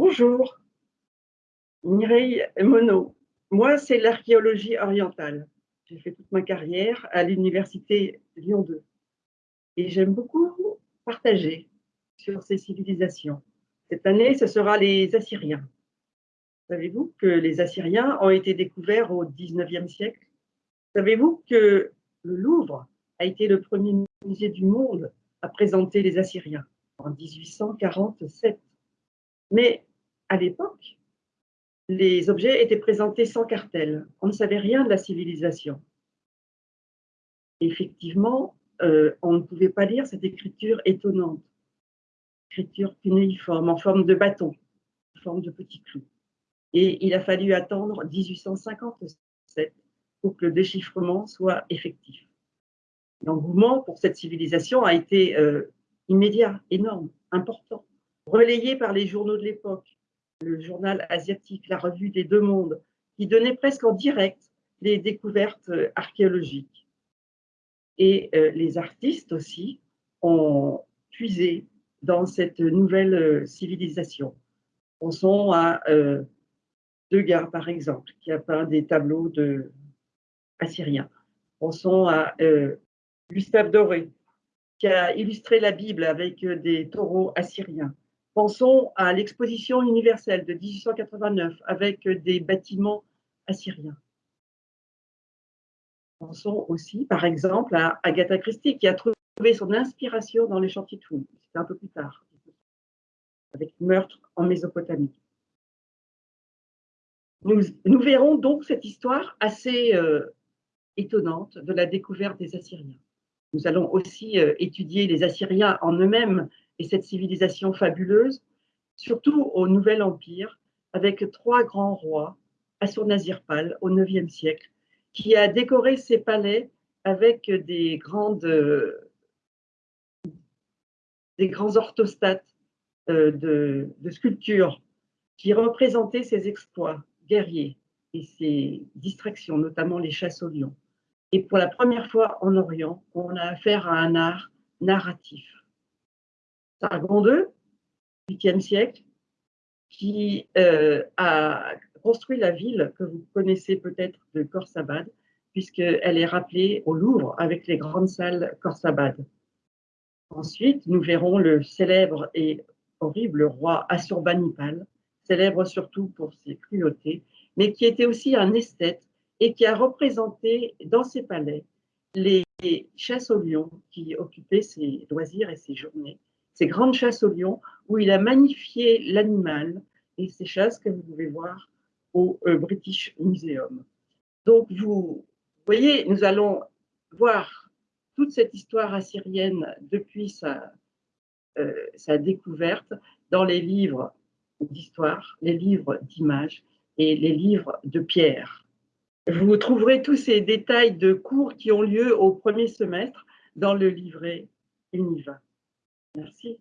Bonjour, Mireille Monod. Moi, c'est l'archéologie orientale. J'ai fait toute ma carrière à l'université Lyon 2. Et j'aime beaucoup partager sur ces civilisations. Cette année, ce sera les Assyriens. Savez-vous que les Assyriens ont été découverts au XIXe siècle? Savez-vous que le Louvre a été le premier musée du monde à présenter les Assyriens en 1847 Mais à l'époque, les objets étaient présentés sans cartel. On ne savait rien de la civilisation. Effectivement, euh, on ne pouvait pas lire cette écriture étonnante, écriture cunéiforme, en forme de bâton, en forme de petit clou. Et il a fallu attendre 1857 pour que le déchiffrement soit effectif. L'engouement pour cette civilisation a été euh, immédiat, énorme, important, relayé par les journaux de l'époque, le journal asiatique, la revue des Deux Mondes, qui donnait presque en direct les découvertes euh, archéologiques. Et euh, les artistes aussi ont puisé dans cette nouvelle civilisation. Pensons à Degas, par exemple, qui a peint des tableaux de assyriens. Pensons à euh, Gustave Doré, qui a illustré la Bible avec euh, des taureaux assyriens. Pensons à l'exposition universelle de 1889 avec des bâtiments assyriens. Pensons aussi, par exemple, à Agatha Christie, qui a trouvé son inspiration dans les chantiers de fouilles. C'était un peu plus tard, avec meurtre en Mésopotamie. Nous, verrons donc cette histoire assez euh, étonnante de la découverte des Assyriens. Nous allons aussi euh, étudier les Assyriens en eux-mêmes et cette civilisation fabuleuse, surtout au Nouvel Empire, avec trois grands rois, Assur-Nazir-Pal au IXe siècle, qui a décoré ses palais avec des grandes des grands orthostates euh, de, de sculptures qui représentaient ses exploits guerriers et ses distractions, notamment les chasses au lion. Et pour la première fois en Orient, on a affaire à un art narratif. Sargon II, 8e siècle, qui euh, a construit la ville que vous connaissez peut-être de Khorsabad, puisqu'elle est rappelée au Louvre avec les grandes salles Khorsabad. Ensuite, nous verrons le célèbre et horrible roi Assurbanipal, célèbre surtout pour ses cruautés, mais qui était aussi un esthète et qui a représenté dans ses palais les chasses aux lions qui occupaient ses loisirs et ses journées, ces grandes chasses aux lions où il a magnifié l'animal et ces chasses que vous pouvez voir au euh, British Museum. Donc vous voyez, nous allons voir toute cette histoire assyrienne depuis sa, euh, sa découverte dans les livres d'histoire, les livres d'images et les livres de pierre. Vous trouverez tous ces détails de cours qui ont lieu au premier semestre dans le livret Univa. Merci.